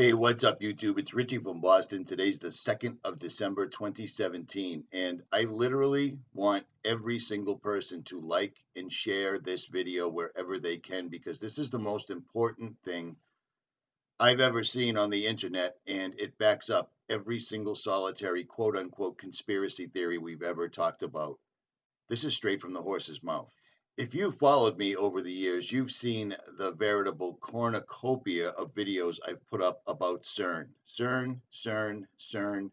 Hey, what's up, YouTube? It's Richie from Boston. Today's the 2nd of December, 2017, and I literally want every single person to like and share this video wherever they can because this is the most important thing I've ever seen on the internet, and it backs up every single solitary quote unquote conspiracy theory we've ever talked about. This is straight from the horse's mouth if you've followed me over the years, you've seen the veritable cornucopia of videos I've put up about CERN. CERN, CERN, CERN,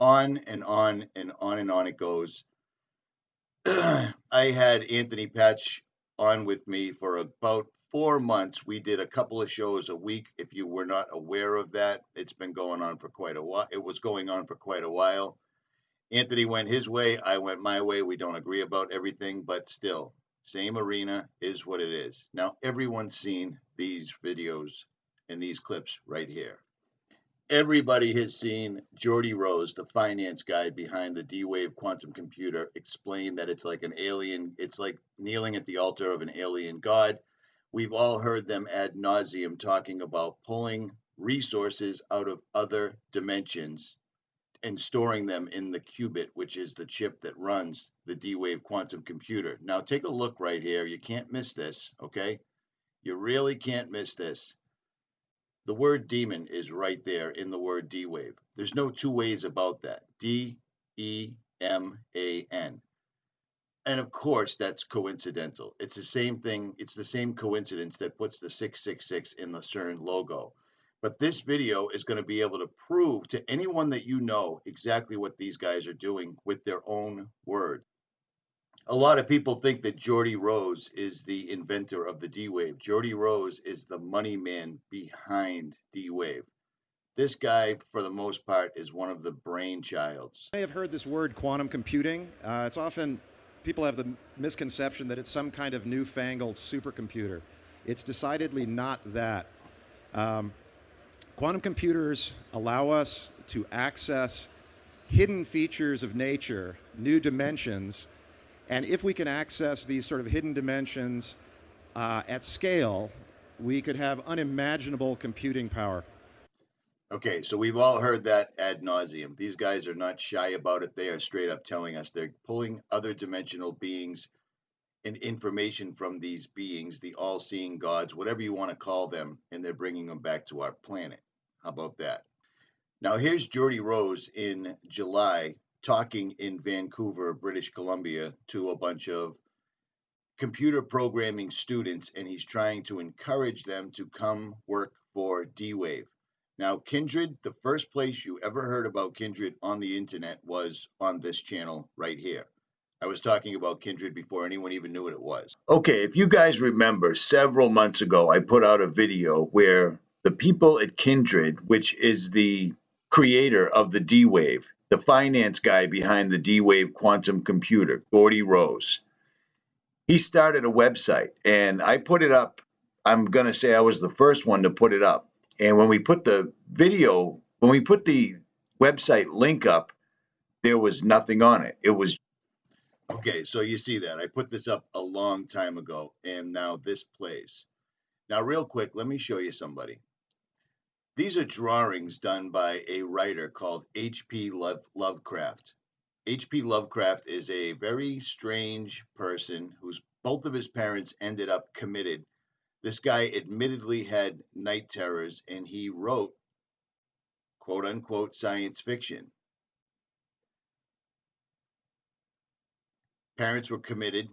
on and on and on and on it goes. I had Anthony Patch on with me for about four months. We did a couple of shows a week. If you were not aware of that, it's been going on for quite a while. It was going on for quite a while. Anthony went his way. I went my way. We don't agree about everything, but still, same arena is what it is. Now, everyone's seen these videos and these clips right here. Everybody has seen Geordie Rose, the finance guy behind the D-Wave quantum computer, explain that it's like an alien, it's like kneeling at the altar of an alien god. We've all heard them ad nauseum talking about pulling resources out of other dimensions and storing them in the qubit, which is the chip that runs the D-Wave quantum computer. Now take a look right here. You can't miss this, okay? You really can't miss this. The word demon is right there in the word D-Wave. There's no two ways about that. D-E-M-A-N. And of course, that's coincidental. It's the same thing. It's the same coincidence that puts the 666 in the CERN logo. But this video is going to be able to prove to anyone that you know exactly what these guys are doing with their own word. A lot of people think that Geordie Rose is the inventor of the D-Wave. Geordie Rose is the money man behind D-Wave. This guy, for the most part, is one of the brainchilds. I have heard this word quantum computing. Uh, it's often, people have the misconception that it's some kind of newfangled supercomputer. It's decidedly not that. Um, Quantum computers allow us to access hidden features of nature, new dimensions, and if we can access these sort of hidden dimensions uh, at scale, we could have unimaginable computing power. Okay, so we've all heard that ad nauseum. These guys are not shy about it. They are straight up telling us they're pulling other dimensional beings and information from these beings, the all seeing gods, whatever you want to call them, and they're bringing them back to our planet. How about that? Now, here's Geordie Rose in July talking in Vancouver, British Columbia, to a bunch of computer programming students, and he's trying to encourage them to come work for D Wave. Now, Kindred, the first place you ever heard about Kindred on the internet was on this channel right here. I was talking about Kindred before anyone even knew what it was. Okay, if you guys remember, several months ago, I put out a video where the people at Kindred, which is the creator of the D Wave, the finance guy behind the D Wave quantum computer, Geordie Rose, he started a website and I put it up. I'm going to say I was the first one to put it up. And when we put the video, when we put the website link up, there was nothing on it. It was okay. So you see that I put this up a long time ago and now this plays. Now, real quick, let me show you somebody. These are drawings done by a writer called H.P. Love, Lovecraft. H.P. Lovecraft is a very strange person whose both of his parents ended up committed. This guy admittedly had night terrors and he wrote quote unquote science fiction. Parents were committed.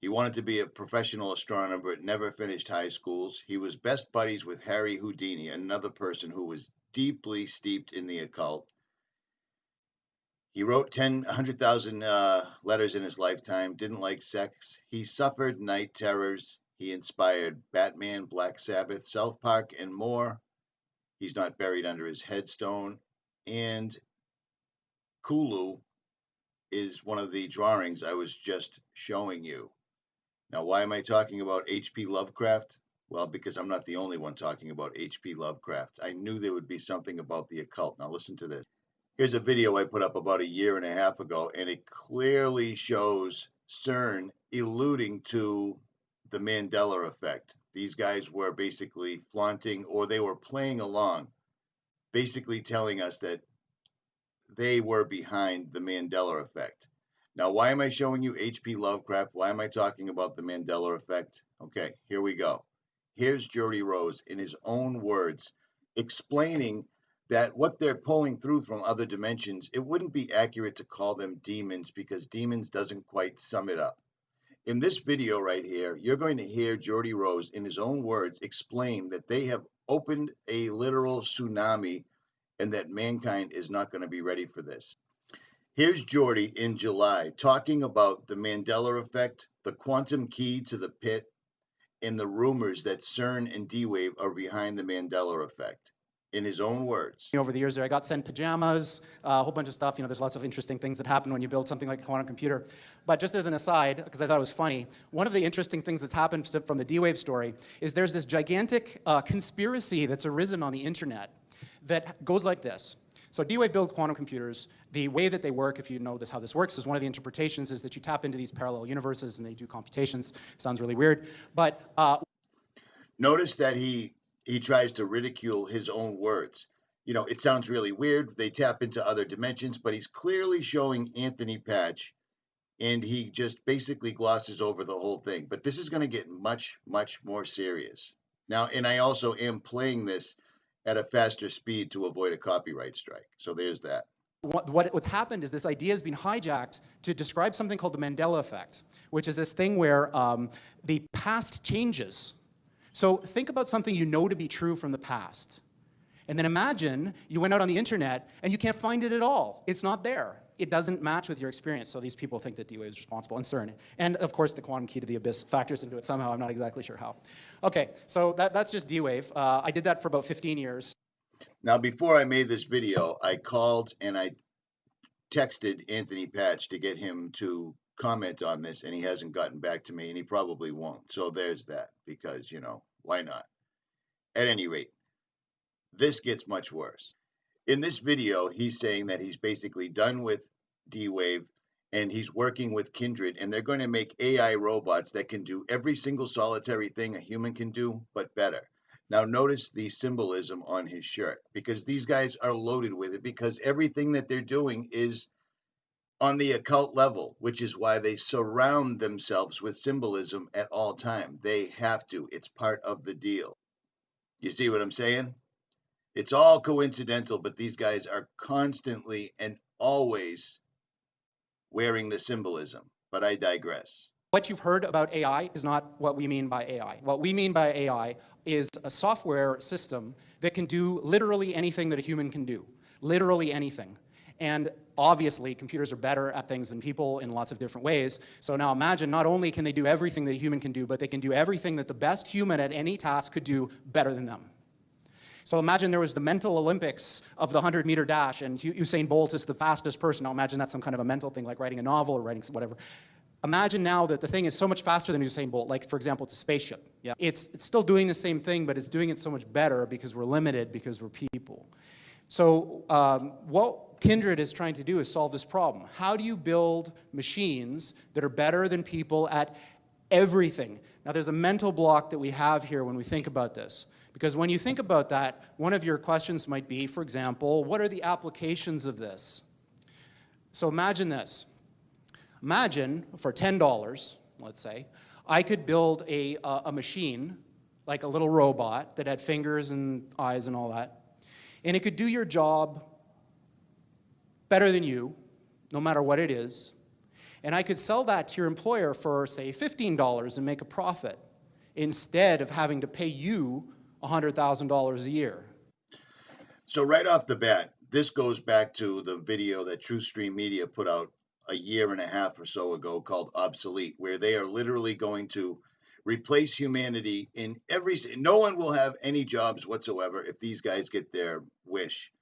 He wanted to be a professional astronomer, but never finished high schools. He was best buddies with Harry Houdini, another person who was deeply steeped in the occult. He wrote 10, 100,000 uh, letters in his lifetime, didn't like sex. He suffered night terrors. He inspired Batman, Black Sabbath, South Park, and more. He's not buried under his headstone. And Cthulhu is one of the drawings I was just showing you. Now, why am I talking about H.P. Lovecraft? Well, because I'm not the only one talking about H.P. Lovecraft. I knew there would be something about the occult. Now, listen to this. Here's a video I put up about a year and a half ago, and it clearly shows CERN alluding to the Mandela effect. These guys were basically flaunting or they were playing along, basically telling us that they were behind the Mandela effect. Now, why am I showing you H.P. Lovecraft? Why am I talking about the Mandela effect? Okay, here we go. Here's Geordie Rose in his own words explaining that what they're pulling through from other dimensions, it wouldn't be accurate to call them demons because demons doesn't quite sum it up. In this video right here, you're going to hear Geordie Rose in his own words explain that they have opened a literal tsunami and that mankind is not going to be ready for this. Here's Geordie in July talking about the Mandela effect, the quantum key to the pit, and the rumors that CERN and D Wave are behind the Mandela effect. In his own words. Over the years there, I got sent pajamas, uh, a whole bunch of stuff. You know, there's lots of interesting things that happen when you build something like a quantum computer. But just as an aside, because I thought it was funny, one of the interesting things that's happened from the D-Wave story is there's this gigantic uh, conspiracy that's arisen on the internet that goes like this. So D-Wave built quantum computers. The way that they work, if you know this, how this works, is one of the interpretations is that you tap into these parallel universes and they do computations. Sounds really weird, but... Uh, Notice that he, he tries to ridicule his own words. You know, it sounds really weird. They tap into other dimensions, but he's clearly showing Anthony Patch, and he just basically glosses over the whole thing. But this is going to get much, much more serious. Now, and I also am playing this at a faster speed to avoid a copyright strike. So there's that. What, what, what's happened is this idea has been hijacked to describe something called the Mandela effect, which is this thing where um, the past changes. So think about something you know to be true from the past. And then imagine you went out on the internet and you can't find it at all. It's not there it doesn't match with your experience. So these people think that D-Wave is responsible and CERN. And of course, the quantum key to the abyss factors into it somehow. I'm not exactly sure how. Okay, so that, that's just D-Wave. Uh, I did that for about 15 years. Now, before I made this video, I called and I texted Anthony Patch to get him to comment on this, and he hasn't gotten back to me, and he probably won't. So there's that, because, you know, why not? At any rate, this gets much worse in this video, he's saying that he's basically done with D-Wave and he's working with Kindred and they're going to make AI robots that can do every single solitary thing a human can do, but better. Now notice the symbolism on his shirt because these guys are loaded with it because everything that they're doing is on the occult level, which is why they surround themselves with symbolism at all time. They have to. It's part of the deal. You see what I'm saying? It's all coincidental, but these guys are constantly and always wearing the symbolism. But I digress. What you've heard about AI is not what we mean by AI. What we mean by AI is a software system that can do literally anything that a human can do. Literally anything. And obviously, computers are better at things than people in lots of different ways. So now imagine not only can they do everything that a human can do, but they can do everything that the best human at any task could do better than them. So imagine there was the mental Olympics of the 100 meter dash and Usain Bolt is the fastest person. Now imagine that's some kind of a mental thing like writing a novel or writing whatever. Imagine now that the thing is so much faster than Usain Bolt, like for example, it's a spaceship. Yeah. It's, it's still doing the same thing, but it's doing it so much better because we're limited, because we're people. So um, what Kindred is trying to do is solve this problem. How do you build machines that are better than people at everything? Now there's a mental block that we have here when we think about this. Because when you think about that, one of your questions might be, for example, what are the applications of this? So imagine this. Imagine for $10, let's say, I could build a, a machine, like a little robot that had fingers and eyes and all that, and it could do your job better than you, no matter what it is, and I could sell that to your employer for, say, $15 and make a profit instead of having to pay you $100,000 a year. So right off the bat, this goes back to the video that TruthStream Media put out a year and a half or so ago called Obsolete, where they are literally going to replace humanity in every no one will have any jobs whatsoever if these guys get their wish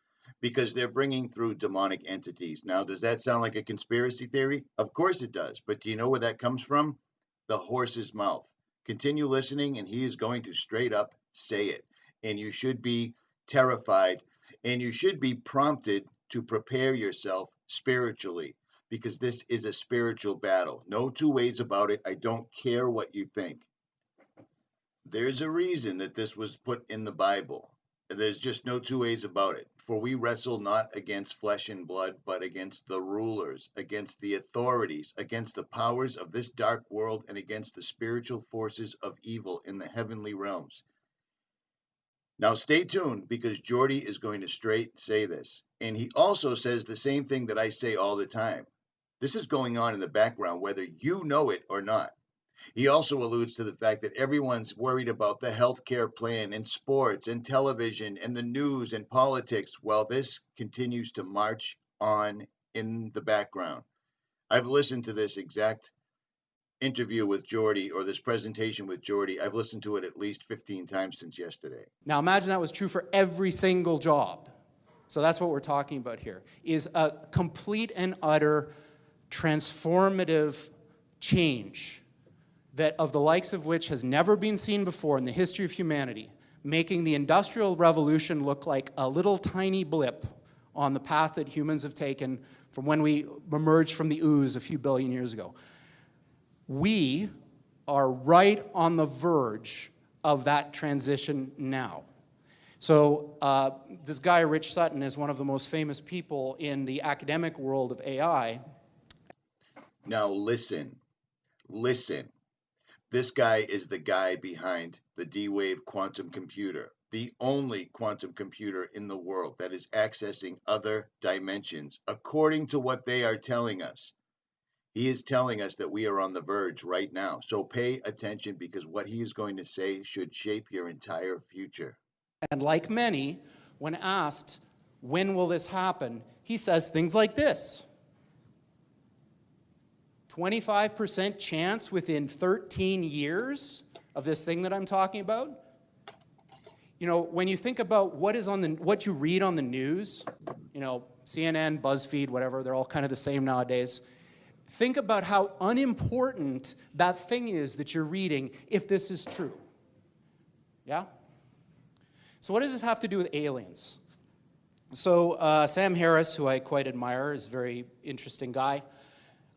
because they're bringing through demonic entities. Now, does that sound like a conspiracy theory? Of course it does. But do you know where that comes from? The horse's mouth. Continue listening, and he is going to straight up say it. And you should be terrified and you should be prompted to prepare yourself spiritually because this is a spiritual battle. No two ways about it. I don't care what you think. There's a reason that this was put in the Bible. There's just no two ways about it. For we wrestle not against flesh and blood, but against the rulers, against the authorities, against the powers of this dark world, and against the spiritual forces of evil in the heavenly realms. Now, stay tuned because Geordie is going to straight say this. And he also says the same thing that I say all the time. This is going on in the background, whether you know it or not. He also alludes to the fact that everyone's worried about the health care plan and sports and television and the news and politics while this continues to march on in the background. I've listened to this exact interview with Geordie or this presentation with Geordie. I've listened to it at least 15 times since yesterday. Now imagine that was true for every single job. So that's what we're talking about here, is a complete and utter transformative change that of the likes of which has never been seen before in the history of humanity, making the Industrial Revolution look like a little tiny blip on the path that humans have taken from when we emerged from the ooze a few billion years ago. We are right on the verge of that transition now. So uh, this guy, Rich Sutton, is one of the most famous people in the academic world of AI. Now listen, listen. This guy is the guy behind the D-Wave quantum computer, the only quantum computer in the world that is accessing other dimensions, according to what they are telling us. He is telling us that we are on the verge right now. So pay attention because what he is going to say should shape your entire future. And like many, when asked, when will this happen, he says things like this. 25% chance within 13 years of this thing that I'm talking about. You know, when you think about what is on the, what you read on the news, you know, CNN, BuzzFeed, whatever, they're all kind of the same nowadays. Think about how unimportant that thing is that you're reading if this is true. Yeah? So what does this have to do with aliens? So uh, Sam Harris, who I quite admire, is a very interesting guy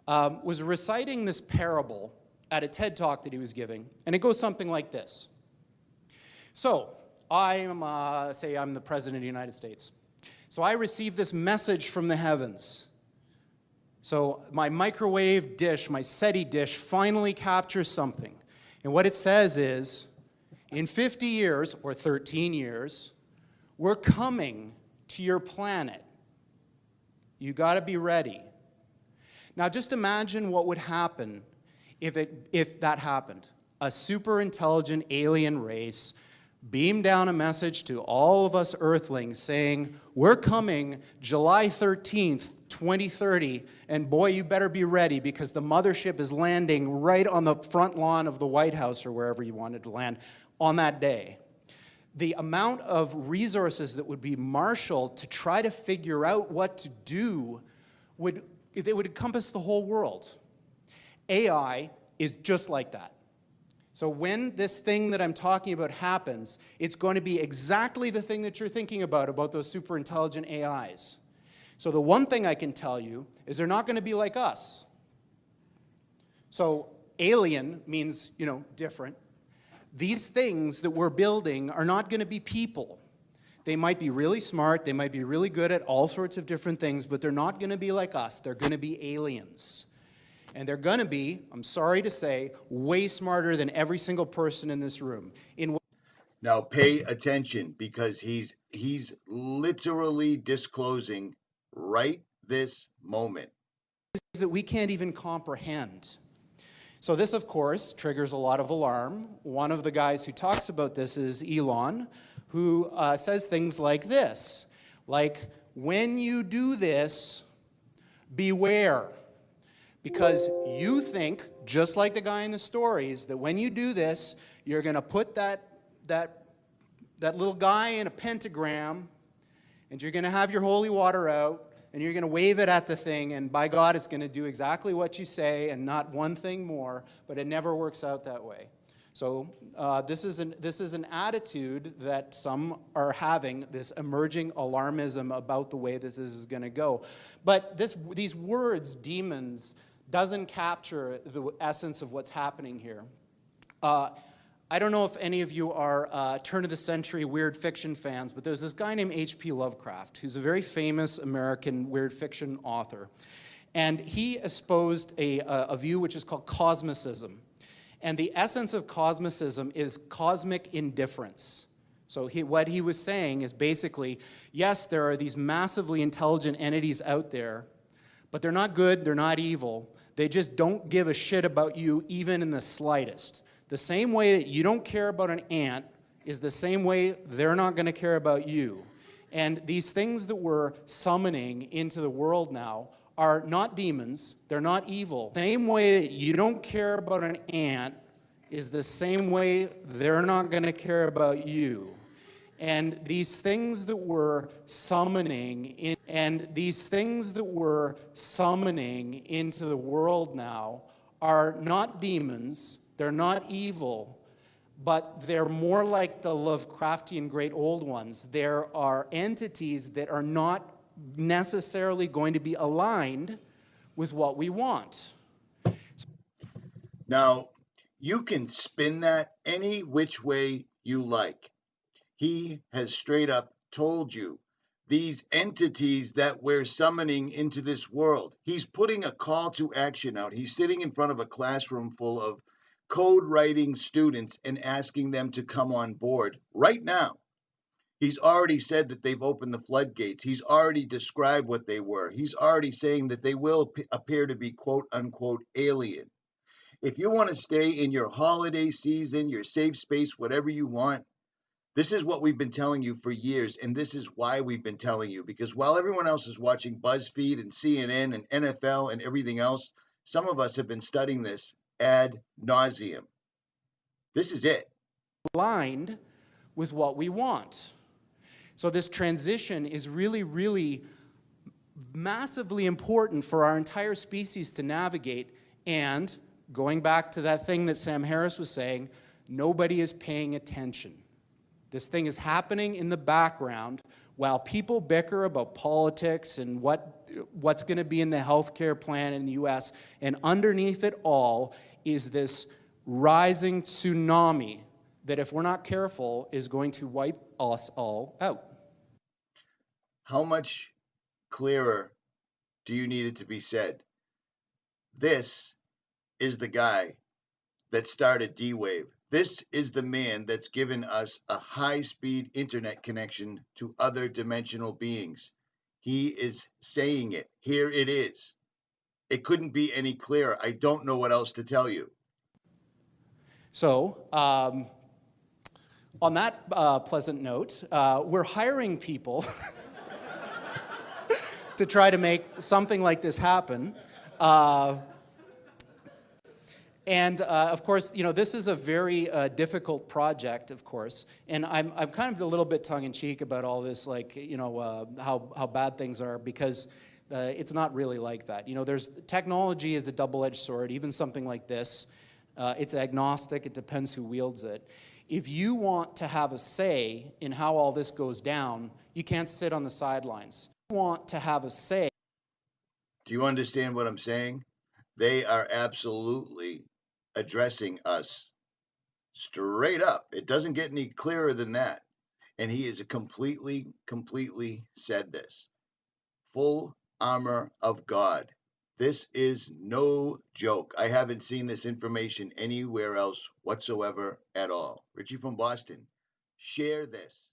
um, was reciting this parable at a TED talk that he was giving, and it goes something like this. So, I am, uh, say I'm the President of the United States. So I receive this message from the heavens. So my microwave dish, my SETI dish, finally captures something. And what it says is, in 50 years, or 13 years, we're coming to your planet. You gotta be ready. Now just imagine what would happen if, it, if that happened. A super intelligent alien race beamed down a message to all of us earthlings saying, we're coming July 13th, 2030, and boy, you better be ready because the mothership is landing right on the front lawn of the White House or wherever you wanted to land on that day. The amount of resources that would be marshaled to try to figure out what to do would it would encompass the whole world. AI is just like that. So when this thing that I'm talking about happens, it's going to be exactly the thing that you're thinking about, about those super intelligent AIs. So the one thing I can tell you is they're not going to be like us. So alien means, you know, different. These things that we're building are not going to be people. They might be really smart, they might be really good at all sorts of different things, but they're not going to be like us. They're going to be aliens. And they're going to be, I'm sorry to say, way smarter than every single person in this room. In now pay attention because he's he's literally disclosing right this moment that we can't even comprehend. So this, of course, triggers a lot of alarm. One of the guys who talks about this is Elon, who uh, says things like this, like, when you do this, beware. Because you think, just like the guy in the stories, that when you do this, you're going to put that, that, that little guy in a pentagram, and you're going to have your holy water out, and you're going to wave it at the thing, and by God, it's going to do exactly what you say and not one thing more, but it never works out that way. So uh, this, is an, this is an attitude that some are having, this emerging alarmism about the way this is going to go. But this, these words, demons, doesn't capture the essence of what's happening here. Uh, I don't know if any of you are uh, turn of the century weird fiction fans, but there's this guy named H.P. Lovecraft, who's a very famous American weird fiction author. And he espoused a, a view which is called cosmicism. And the essence of cosmicism is cosmic indifference. So he, what he was saying is basically, yes, there are these massively intelligent entities out there, but they're not good, they're not evil. They just don't give a shit about you even in the slightest. The same way that you don't care about an ant is the same way they're not going to care about you. And these things that we're summoning into the world now are not demons, they're not evil. Same way that you don't care about an ant is the same way they're not going to care about you. And these things that we're summoning in, and these things that we're summoning into the world now are not demons, they're not evil, but they're more like the Lovecraftian great old ones. There are entities that are not necessarily going to be aligned with what we want. Now, you can spin that any which way you like. He has straight up told you these entities that we're summoning into this world. He's putting a call to action out. He's sitting in front of a classroom full of code writing students and asking them to come on board right now. He's already said that they've opened the floodgates. He's already described what they were. He's already saying that they will appear to be quote unquote alien. If you want to stay in your holiday season, your safe space, whatever you want, this is what we've been telling you for years. And this is why we've been telling you because while everyone else is watching BuzzFeed and CNN and NFL and everything else, some of us have been studying this ad nauseum. This is it. Aligned with what we want. So this transition is really, really massively important for our entire species to navigate. And going back to that thing that Sam Harris was saying, nobody is paying attention. This thing is happening in the background while people bicker about politics and what, what's going to be in the healthcare plan in the US. And underneath it all is this rising tsunami that if we're not careful is going to wipe us all out. How much clearer do you need it to be said? This is the guy that started D Wave. This is the man that's given us a high speed internet connection to other dimensional beings. He is saying it. Here it is. It couldn't be any clearer. I don't know what else to tell you. So, um, on that uh, pleasant note, uh, we're hiring people. to try to make something like this happen. Uh, and uh, of course, you know, this is a very uh, difficult project, of course. And I'm, I'm kind of a little bit tongue-in-cheek about all this, like, you know, uh, how, how bad things are, because uh, it's not really like that. You know, there's technology is a double-edged sword, even something like this. Uh, it's agnostic, it depends who wields it. If you want to have a say in how all this goes down, you can't sit on the sidelines want to have a say. Do you understand what I'm saying? They are absolutely addressing us straight up. It doesn't get any clearer than that. And he is completely, completely said this. Full armor of God. This is no joke. I haven't seen this information anywhere else whatsoever at all. Richie from Boston, share this.